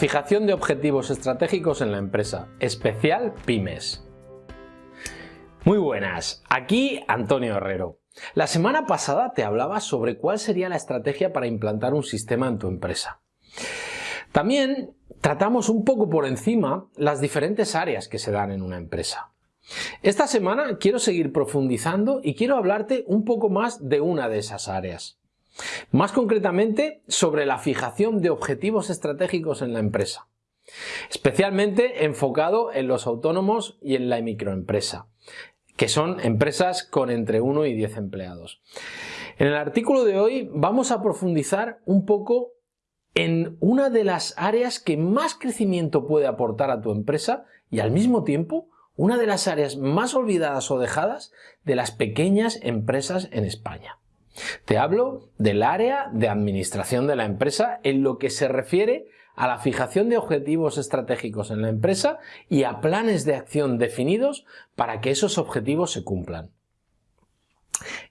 Fijación de objetivos estratégicos en la empresa, especial Pymes. Muy buenas, aquí Antonio Herrero. La semana pasada te hablaba sobre cuál sería la estrategia para implantar un sistema en tu empresa. También tratamos un poco por encima las diferentes áreas que se dan en una empresa. Esta semana quiero seguir profundizando y quiero hablarte un poco más de una de esas áreas. Más concretamente sobre la fijación de objetivos estratégicos en la empresa, especialmente enfocado en los autónomos y en la microempresa, que son empresas con entre 1 y 10 empleados. En el artículo de hoy vamos a profundizar un poco en una de las áreas que más crecimiento puede aportar a tu empresa y al mismo tiempo una de las áreas más olvidadas o dejadas de las pequeñas empresas en España. Te hablo del área de administración de la empresa en lo que se refiere a la fijación de objetivos estratégicos en la empresa y a planes de acción definidos para que esos objetivos se cumplan.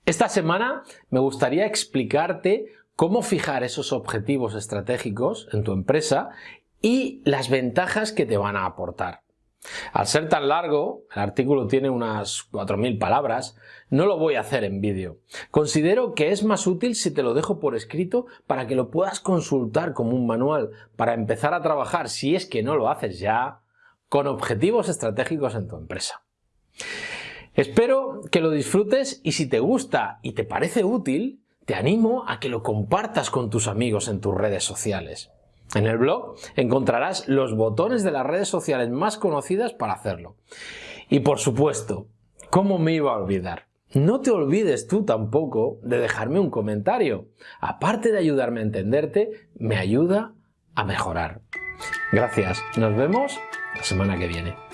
Esta semana me gustaría explicarte cómo fijar esos objetivos estratégicos en tu empresa y las ventajas que te van a aportar. Al ser tan largo, el artículo tiene unas 4.000 palabras, no lo voy a hacer en vídeo. Considero que es más útil si te lo dejo por escrito para que lo puedas consultar como un manual para empezar a trabajar, si es que no lo haces ya, con objetivos estratégicos en tu empresa. Espero que lo disfrutes y si te gusta y te parece útil, te animo a que lo compartas con tus amigos en tus redes sociales. En el blog encontrarás los botones de las redes sociales más conocidas para hacerlo. Y por supuesto, ¿cómo me iba a olvidar? No te olvides tú tampoco de dejarme un comentario. Aparte de ayudarme a entenderte, me ayuda a mejorar. Gracias. Nos vemos la semana que viene.